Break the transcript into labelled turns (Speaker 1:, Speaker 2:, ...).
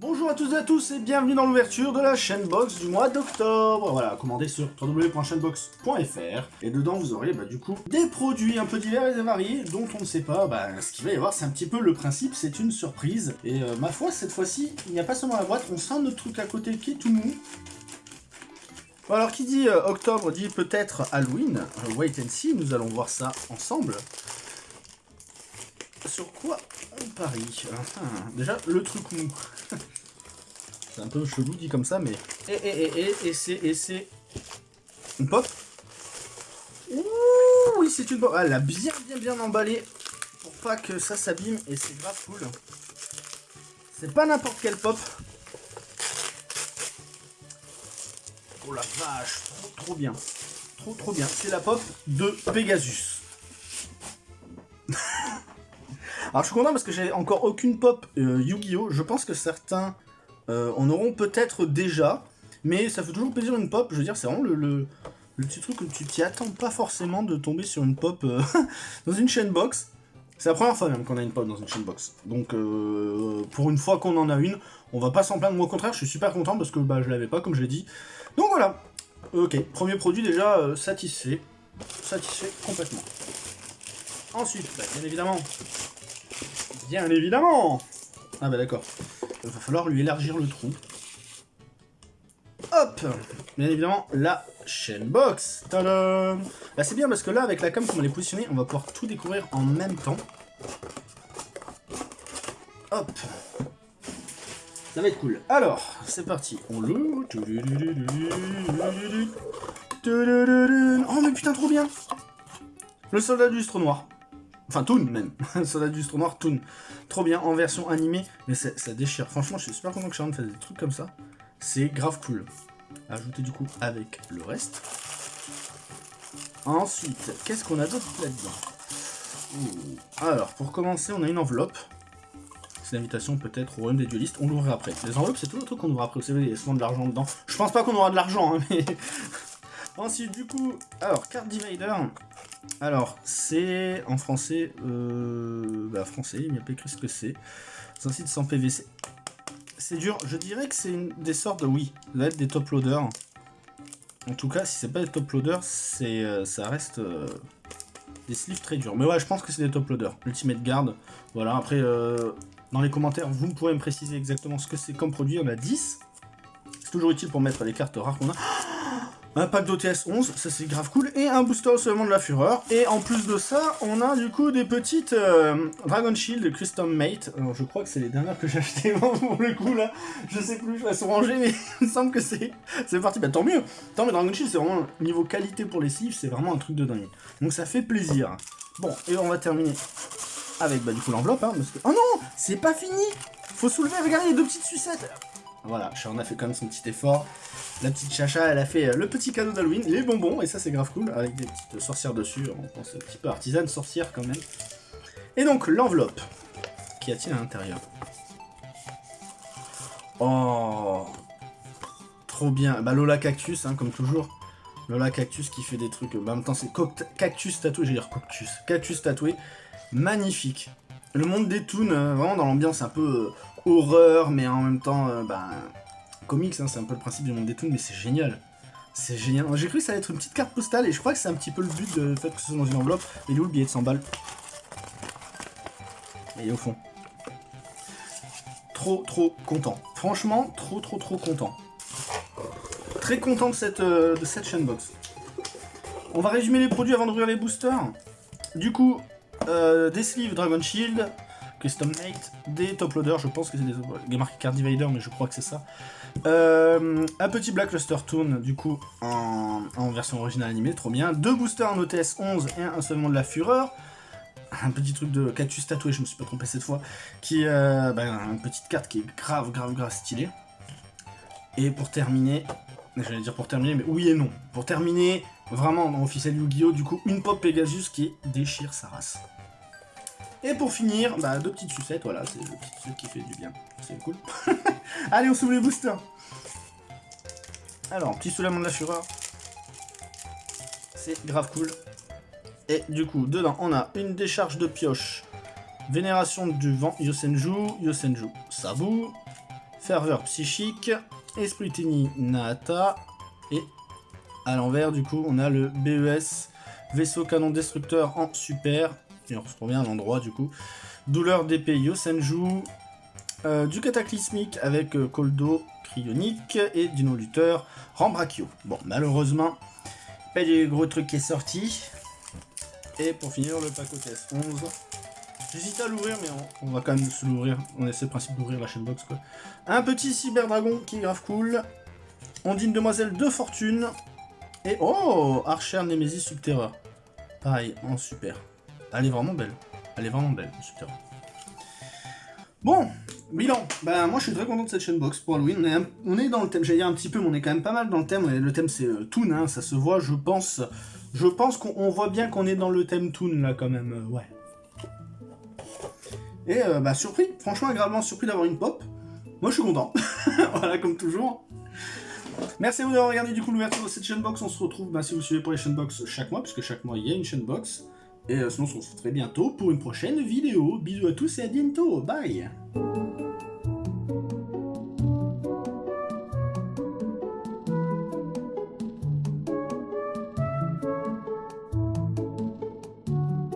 Speaker 1: Bonjour à tous et à tous et bienvenue dans l'ouverture de la chaîne box du mois d'octobre. Voilà, commandez sur www.chainbox.fr et dedans vous aurez bah, du coup des produits un peu divers et variés dont on ne sait pas bah, ce qu'il va y avoir. C'est un petit peu le principe, c'est une surprise. Et euh, ma foi, cette fois-ci, il n'y a pas seulement la boîte, on sent notre truc à côté qui est tout mou. Bon, alors qui dit euh, octobre dit peut-être Halloween. Euh, wait and see, nous allons voir ça ensemble. Sur quoi on parie Déjà, le truc mou. C'est un peu chelou dit comme ça, mais... Et, et, et, et, et c'est... Et c'est... Une pop Ouh, oui, c'est une pop. Ah, elle a bien, bien, bien emballé pour pas que ça s'abîme, et c'est grave cool. C'est pas n'importe quelle pop. Oh la vache, trop, trop bien. Trop, trop bien. C'est la pop de Pegasus. Alors je suis content parce que j'ai encore aucune pop euh, Yu-Gi-Oh! Je pense que certains euh, en auront peut-être déjà, mais ça fait toujours plaisir une pop. Je veux dire, c'est vraiment le, petit truc que tu t'y attends pas forcément de tomber sur une pop euh, dans une chaîne box. C'est la première fois même qu'on a une pop dans une chaîne box. Donc euh, pour une fois qu'on en a une, on va pas s'en plaindre. Moi au contraire, je suis super content parce que bah, je l'avais pas comme je l'ai dit. Donc voilà. Ok, premier produit déjà euh, satisfait. Satisfait complètement. Ensuite, bah, bien évidemment, Bien évidemment Ah bah d'accord. Il va falloir lui élargir le trou. Hop Bien évidemment, la chaîne box Tadam Bah c'est bien parce que là, avec la cam, comme elle est positionnée, on va pouvoir tout découvrir en même temps. Hop Ça va être cool. Alors, c'est parti. On l'ouvre. Oh mais putain, trop bien Le soldat du noir. Enfin, Toon même. Soldat du lustre noir, Toon. Trop bien, en version animée, mais ça, déchire. Franchement, je suis super content que Sharon fasse des trucs comme ça. C'est grave cool. Ajouter du coup avec le reste. Ensuite, qu'est-ce qu'on a d'autre là-dedans? Alors, pour commencer, on a une enveloppe. C'est l'invitation peut-être au royaume des duelistes. On l'ouvrira après. Les enveloppes, c'est tout le truc qu'on ouvre après. Vous savez, il y a souvent de l'argent dedans. Je pense pas qu'on aura de l'argent, hein, mais... Ensuite, du coup, alors, carte divider. Alors, c'est en français, euh, bah français, il n'y a pas écrit ce que c'est. C'est un site sans PVC. C'est dur, je dirais que c'est des sortes de, oui, là, des top loaders. En tout cas, si c'est pas des top loaders, c'est, euh, ça reste euh, des sleeves très durs. Mais ouais, je pense que c'est des top loaders. Ultimate Guard, voilà, après, euh, dans les commentaires, vous pourrez me préciser exactement ce que c'est comme produit. On a 10. C'est toujours utile pour mettre les cartes rares qu'on a un pack d'OTS 11, ça c'est grave cool, et un booster seulement de la fureur. Et en plus de ça, on a du coup des petites euh, Dragon Shield Custom Mate. Alors je crois que c'est les dernières que j'ai achetées pour le coup là. Je sais plus, elles sont rangées, mais il me semble que c'est parti. Bah tant mieux. Tant mais Dragon Shield c'est vraiment niveau qualité pour les sleeves, c'est vraiment un truc de dingue. Donc ça fait plaisir. Bon, et on va terminer avec bah du coup l'enveloppe. Hein. Oh non, c'est pas fini. Faut soulever, regardez les deux petites sucettes. Voilà, Sharon a fait quand même son petit effort. La petite chacha, elle a fait euh, le petit cadeau d'Halloween, les bonbons, et ça c'est grave cool, avec des petites sorcières dessus, on pense un petit peu artisane sorcière quand même. Et donc l'enveloppe, qu'y a-t-il à l'intérieur? Oh Trop bien, bah Lola Cactus, hein, comme toujours. Lola Cactus qui fait des trucs, bah, en même temps c'est Cactus tatoué, je vais dire Cactus, Cactus tatoué, magnifique. Le monde des toons, euh, vraiment dans l'ambiance un peu euh, horreur, mais en même temps, euh, bah, comics, hein, c'est un peu le principe du monde des toons, mais c'est génial. C'est génial. J'ai cru que ça allait être une petite carte postale, et je crois que c'est un petit peu le but de fait que ce soit dans une enveloppe. Il est où le billet de 100 balles Il au fond. Trop, trop content. Franchement, trop, trop, trop content. Très content de cette, euh, de chaîne box. On va résumer les produits avant d'ouvrir les boosters. Du coup, euh, des sleeves Dragon Shield, Custom Mate, des top loaders, je pense que c'est des... A marqué Card Divider, mais je crois que c'est ça. Euh, un petit Black Luster Toon, du coup, en, version originale animée, trop bien. Deux boosters en OTS 11 et un seulement de la Fureur. Un petit truc de cactus tatoué, je me suis pas trompé cette fois. Qui euh, bah, une petite carte qui est grave, grave, grave stylée. Et pour terminer, j'allais dire pour terminer, mais oui et non. Pour terminer, vraiment dans officiel Yu-Gi-Oh! Du coup, une pop Pegasus qui déchire sa race. Et pour finir, bah, deux petites sucettes, voilà, c'est le petit truc qui fait du bien. C'est cool. Allez, on s'ouvre les boosters. Alors, petit soulèvement de la fureur. C'est grave cool. Et du coup, dedans, on a une décharge de pioche. Vénération du vent, Yosenju, Yosenju, Sabu. Ferveur psychique, Esprit Nahata, et à l'envers, du coup, on a le BES, vaisseau canon destructeur en super, et on se revient à l'endroit, du coup. Douleur d'épée Yosenju, euh, du cataclysmique avec euh, Koldo cryonique et Dino Luther Rambrachio. Bon, malheureusement, pas de gros truc qui est sorti. Et pour finir, le Paco TS11. J'hésite à l'ouvrir, mais on, va quand même se l'ouvrir. On essaie le principe d'ouvrir la chaîne box, quoi. Un petit cyberdragon qui est grave cool. Ondine Demoiselle de Fortune. Et oh Archer Nemesis Subterra. Pareil, en super. Elle est vraiment belle. Elle est vraiment belle, Subterra. Bon, bilan. Ben, moi, je suis très content de cette chaîne box pour Halloween. On est, dans le thème, j'allais dire un petit peu, mais on est quand même pas mal dans le thème. Le thème, c'est euh, Toon, hein, ça se voit, je pense. Je pense qu'on voit bien qu'on est dans le thème Toon, là, quand même. Euh, ouais. Et, euh, bah, surpris. Franchement, agréablement surpris d'avoir une pop. Moi, je suis content. voilà, comme toujours. Merci à vous d'avoir regardé du coup l'ouverture de cette chaîne box. On se retrouve, bah, si vous suivez pour les chaîne box chaque mois, puisque chaque mois, il y a une chaîne box. Et sinon, on se retrouve très bientôt pour une prochaine vidéo. Bisous à tous et à bientôt. Bye